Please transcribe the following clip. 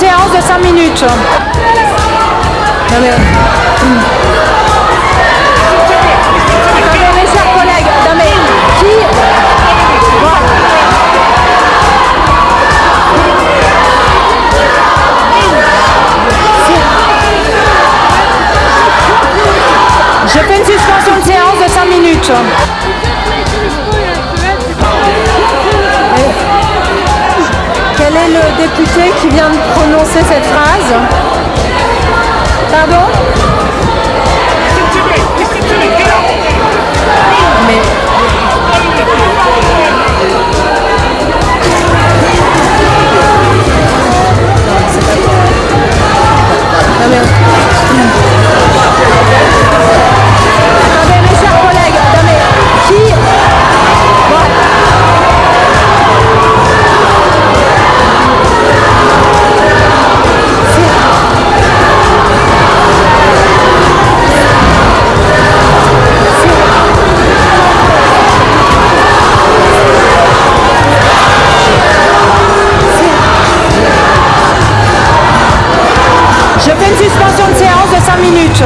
séance de 5 minutes. Non mais... Je fais une suspension de séance de 5 minutes. député qui vient de prononcer cette phrase. Pardon? une suspension de séance de 5 minutes.